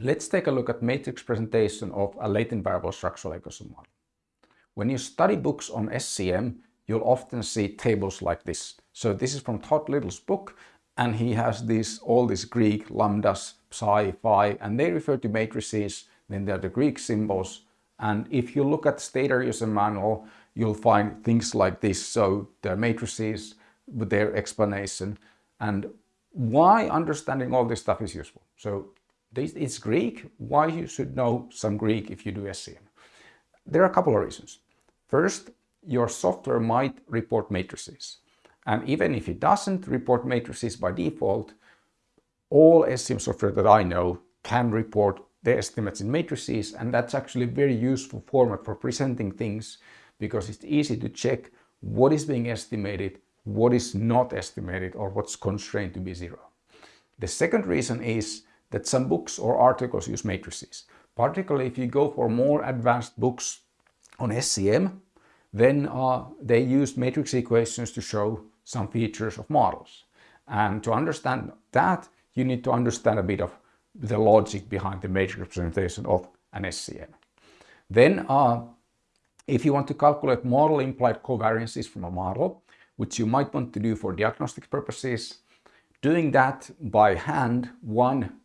Let's take a look at matrix presentation of a latent variable structural equation model. When you study books on SEM, you'll often see tables like this. So this is from Todd Little's book, and he has these all these Greek lambdas, psi, phi, and they refer to matrices, then there are the Greek symbols. And if you look at Stata user manual, you'll find things like this. So there are matrices with their explanation and why understanding all this stuff is useful. So it's Greek. Why you should know some Greek if you do SEM? There are a couple of reasons. First, your software might report matrices. And even if it doesn't report matrices by default, all SEM software that I know can report the estimates in matrices and that's actually a very useful format for presenting things because it's easy to check what is being estimated, what is not estimated or what's constrained to be zero. The second reason is that some books or articles use matrices. Particularly if you go for more advanced books on SEM, then uh, they use matrix equations to show some features of models. And to understand that, you need to understand a bit of the logic behind the matrix representation of an SEM. Then, uh, if you want to calculate model implied covariances from a model, which you might want to do for diagnostic purposes, doing that by hand, one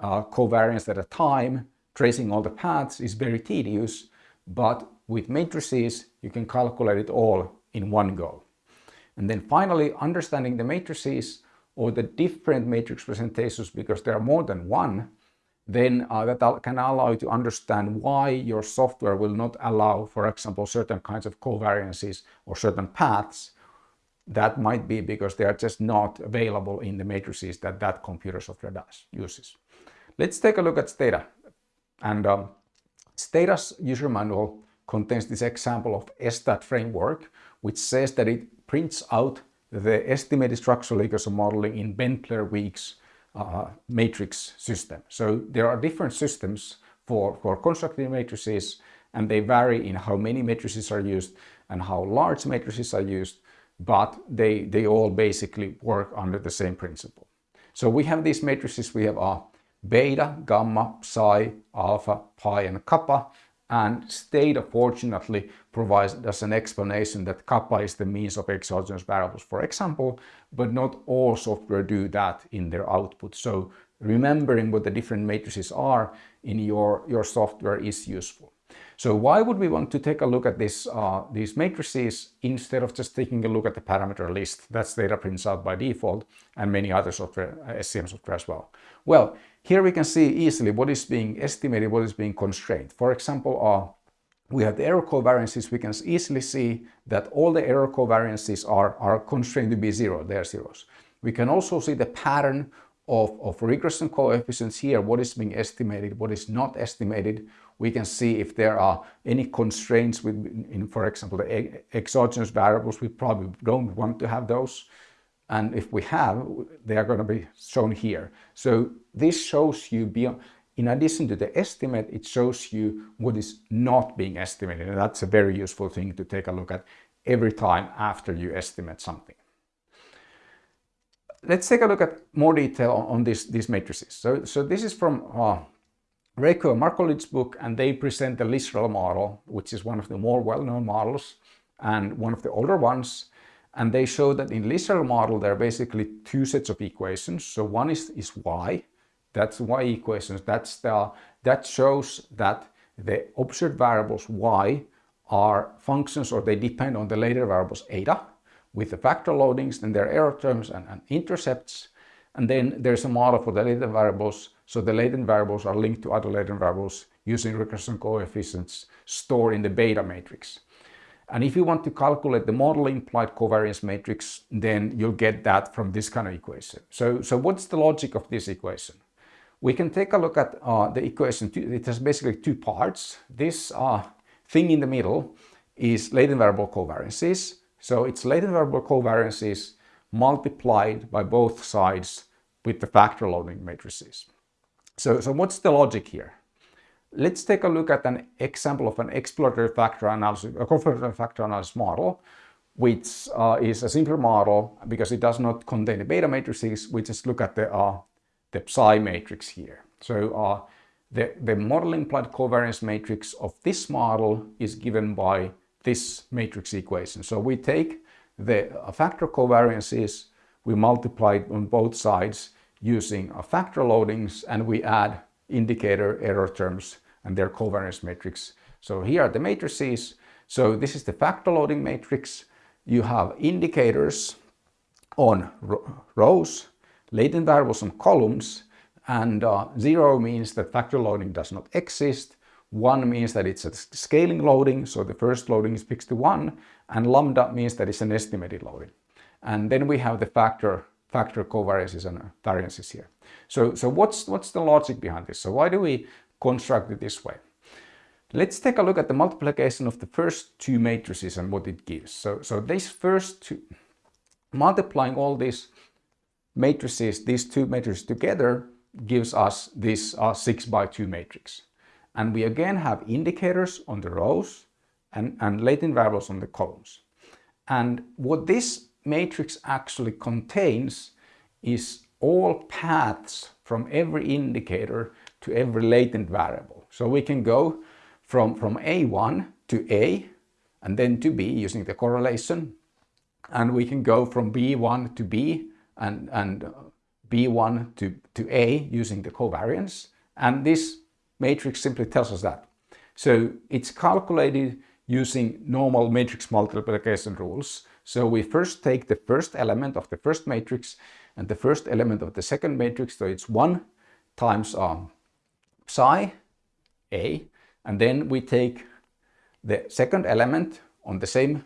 uh, covariance at a time, tracing all the paths is very tedious, but with matrices, you can calculate it all in one go. And then finally, understanding the matrices or the different matrix presentations, because there are more than one, then uh, that can allow you to understand why your software will not allow, for example, certain kinds of covariances or certain paths. That might be because they are just not available in the matrices that that computer software does, uses. Let's take a look at Stata. And um, Stata's user manual contains this example of estat framework, which says that it prints out the estimated structural equation modeling in Bentler-Weeks uh, matrix system. So there are different systems for, for constructing matrices and they vary in how many matrices are used and how large matrices are used, but they, they all basically work under the same principle. So we have these matrices, we have a beta, gamma, psi, alpha, pi and kappa and Stata fortunately provides us an explanation that kappa is the means of exogenous variables, for example, but not all software do that in their output. So remembering what the different matrices are in your, your software is useful. So why would we want to take a look at this, uh, these matrices instead of just taking a look at the parameter list That Stata prints out by default and many other software, uh, SEM software as well? Well, here we can see easily what is being estimated, what is being constrained. For example, uh, we have the error covariances. We can easily see that all the error covariances are, are constrained to be zero, they're zeros. We can also see the pattern of, of regression coefficients here, what is being estimated, what is not estimated. We can see if there are any constraints with, in, for example, the exogenous variables. We probably don't want to have those. And if we have, they are going to be shown here. So this shows you, beyond, in addition to the estimate, it shows you what is not being estimated. And that's a very useful thing to take a look at every time after you estimate something. Let's take a look at more detail on, on this, these matrices. So, so this is from uh, Raykov and book, and they present the Lisrel model, which is one of the more well-known models and one of the older ones. And they show that in Lisrel model, there are basically two sets of equations. So one is, is y, that's y equations. That's the, that shows that the observed variables y are functions or they depend on the latent variables eta with the factor loadings and their error terms and, and intercepts. And then there's a model for the latent variables. So the latent variables are linked to other latent variables using regression coefficients stored in the beta matrix. And if you want to calculate the model implied covariance matrix, then you'll get that from this kind of equation. So, so what's the logic of this equation? We can take a look at uh, the equation. It has basically two parts. This uh, thing in the middle is latent variable covariances. So it's latent variable covariances multiplied by both sides with the factor loading matrices. So, so what's the logic here? Let's take a look at an example of an exploratory factor analysis, a confirmatory factor analysis model, which uh, is a simpler model because it does not contain the beta matrices. We just look at the, uh, the psi matrix here. So uh, the, the model implied covariance matrix of this model is given by this matrix equation. So we take the factor covariances, we multiply on both sides using factor loadings and we add indicator error terms and their covariance matrix. So here are the matrices. So this is the factor loading matrix. You have indicators on rows, latent variables on columns, and uh, zero means that factor loading does not exist. One means that it's a scaling loading, so the first loading is fixed to one, and lambda means that it's an estimated loading. And then we have the factor factor covariances and variances here. So, so what's, what's the logic behind this? So why do we construct it this way? Let's take a look at the multiplication of the first two matrices and what it gives. So, so these first two, multiplying all these matrices, these two matrices together gives us this uh, 6 by 2 matrix. And we again have indicators on the rows and, and latent variables on the columns. And what this matrix actually contains is all paths from every indicator to every latent variable. So we can go from, from A1 to A and then to B using the correlation. And we can go from B1 to B and, and B1 to, to A using the covariance. And this matrix simply tells us that. So it's calculated using normal matrix multiplication rules. So we first take the first element of the first matrix and the first element of the second matrix. So it's 1 times um, psi A. And then we take the second element on the same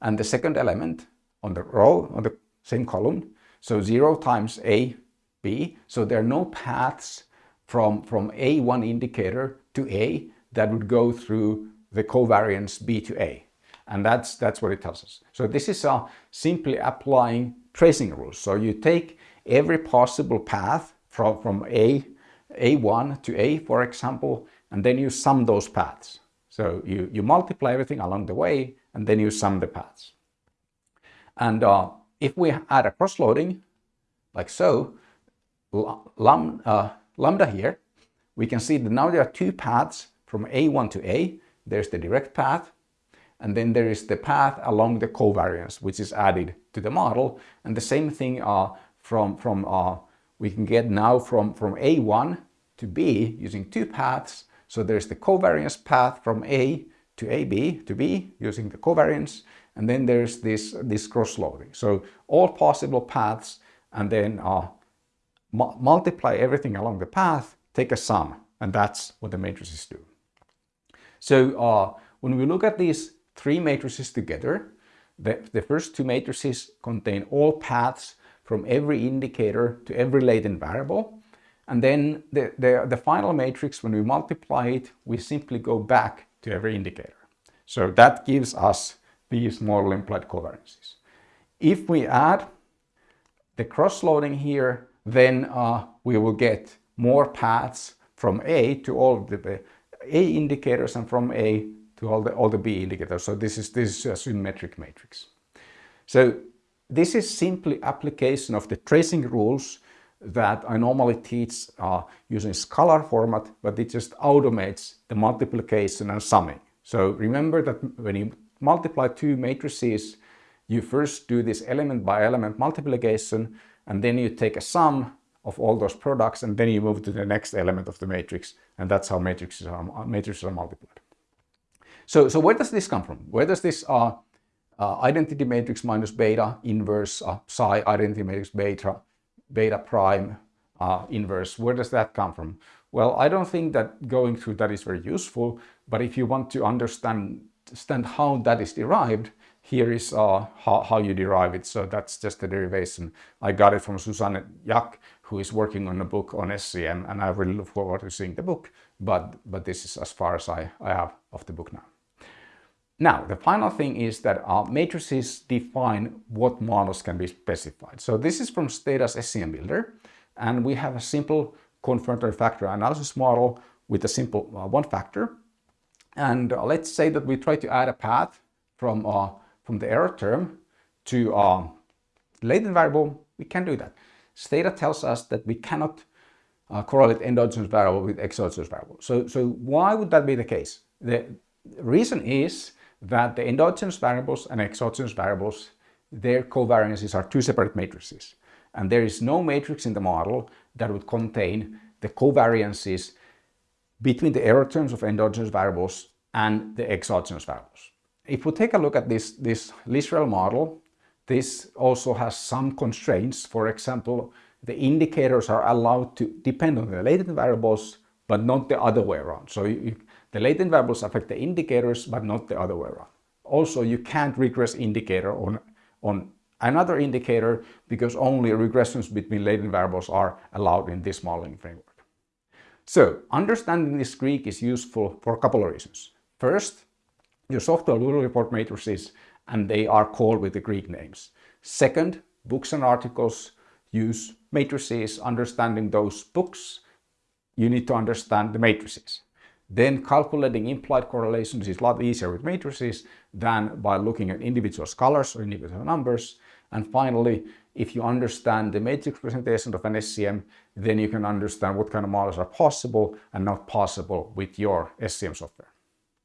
and the second element on the row on the same column. So 0 times A B. So there are no paths from, from A1 indicator to A that would go through the covariance B to A. And that's, that's what it tells us. So this is uh, simply applying tracing rules. So you take every possible path from, from A, A1 to A, for example, and then you sum those paths. So you, you multiply everything along the way, and then you sum the paths. And uh, if we add a cross-loading, like so, lambda, uh, lambda here, we can see that now there are two paths from A1 to A. There's the direct path, and then there is the path along the covariance, which is added to the model. And the same thing uh, from, from uh, we can get now from, from A1 to B using two paths. So there's the covariance path from A to AB to B using the covariance. And then there's this, this cross-loading. So all possible paths and then uh, mu multiply everything along the path, take a sum, and that's what the matrices do. So uh, when we look at these three matrices together, the, the first two matrices contain all paths from every indicator to every latent variable. And then the, the, the final matrix, when we multiply it, we simply go back to every indicator. So that gives us these model implied covariances. If we add the cross-loading here, then uh, we will get more paths from A to all the A indicators and from A to all the, all the B indicators. So this is, this is a symmetric matrix. So this is simply application of the tracing rules that I normally teach uh, using scalar format, but it just automates the multiplication and summing. So remember that when you multiply two matrices, you first do this element by element multiplication and then you take a sum of all those products and then you move to the next element of the matrix and that's how matrices are, matrices are multiplied. So, so where does this come from? Where does this uh, uh, identity matrix minus beta inverse uh, psi identity matrix beta, beta prime uh, inverse, where does that come from? Well, I don't think that going through that is very useful, but if you want to understand, understand how that is derived, here is uh, how, how, you derive it. So that's just the derivation. I got it from Suzanne Jak, who is working on a book on SEM, and I really look forward to seeing the book. But, but this is as far as I, I have of the book now. Now, the final thing is that our matrices define what models can be specified. So this is from Stata's SEM Builder, and we have a simple confirmatory factor analysis model with a simple uh, one factor. And uh, let's say that we try to add a path from uh, from the error term to a latent variable, we can do that. Stata tells us that we cannot uh, correlate endogenous variable with exogenous variable. So, so why would that be the case? The reason is that the endogenous variables and exogenous variables, their covariances are two separate matrices. And there is no matrix in the model that would contain the covariances between the error terms of endogenous variables and the exogenous variables. If we take a look at this, this Lisrel model, this also has some constraints. For example, the indicators are allowed to depend on the latent variables, but not the other way around. So you, the latent variables affect the indicators, but not the other way around. Also, you can't regress indicator on, on another indicator because only regressions between latent variables are allowed in this modeling framework. So understanding this Greek is useful for a couple of reasons. First, your software will report matrices and they are called with the Greek names. Second, books and articles use matrices. Understanding those books, you need to understand the matrices. Then calculating implied correlations is a lot easier with matrices than by looking at individual scalars or individual numbers. And finally, if you understand the matrix presentation of an SEM, then you can understand what kind of models are possible and not possible with your SEM software.